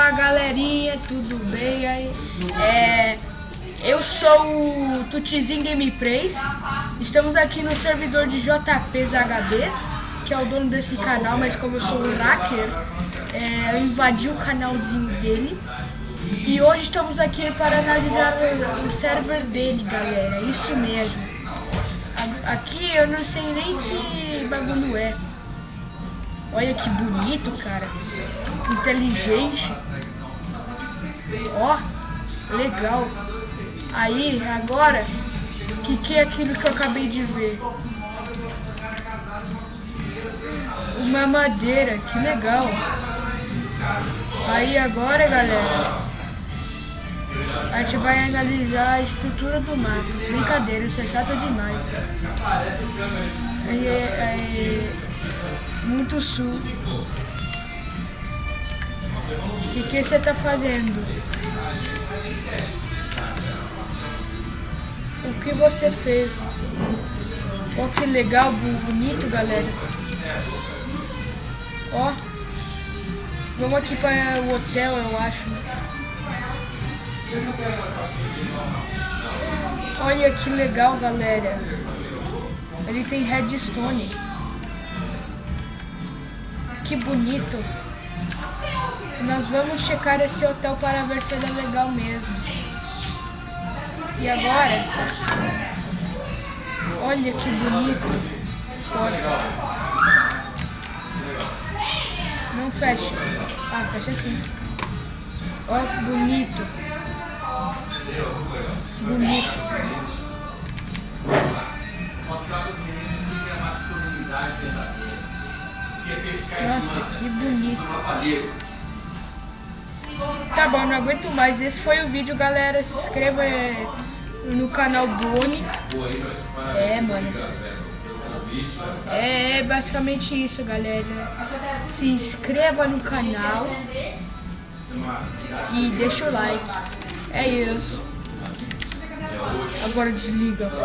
Opa galerinha, tudo bem aí? É, eu sou o Tutizinho Gameplays. Estamos aqui no servidor de JPs HDs Que é o dono desse canal, mas como eu sou um hacker é, Eu invadi o canalzinho dele. E hoje estamos aqui para analisar o, o server dele, galera. Isso mesmo. Aqui eu não sei nem que bagulho é Olha que bonito, cara inteligente. Ó, legal. Aí, agora, o que, que é aquilo que eu acabei de ver? Uma madeira, que legal. Aí agora, galera, a gente vai analisar a estrutura do mapa. Brincadeira, isso é chato demais. Aí, é, é, muito sul. O que você tá fazendo? O que você fez? Ó que legal, bonito, galera. Ó. Vamos aqui para o hotel, eu acho. Olha que legal, galera. Ele tem redstone. Que bonito. Nós vamos checar esse hotel para ver se ele é legal mesmo. E agora, olha que bonito. Porta. Não fecha. Ah, fecha. Olha que bonito. Bonito. Nossa, que bonito. Tá bom, não aguento mais. Esse foi o vídeo, galera. Se inscreva é, no canal Boni. É, mano. É basicamente isso, galera. Se inscreva no canal. E deixa o like. É isso. Agora desliga, pô.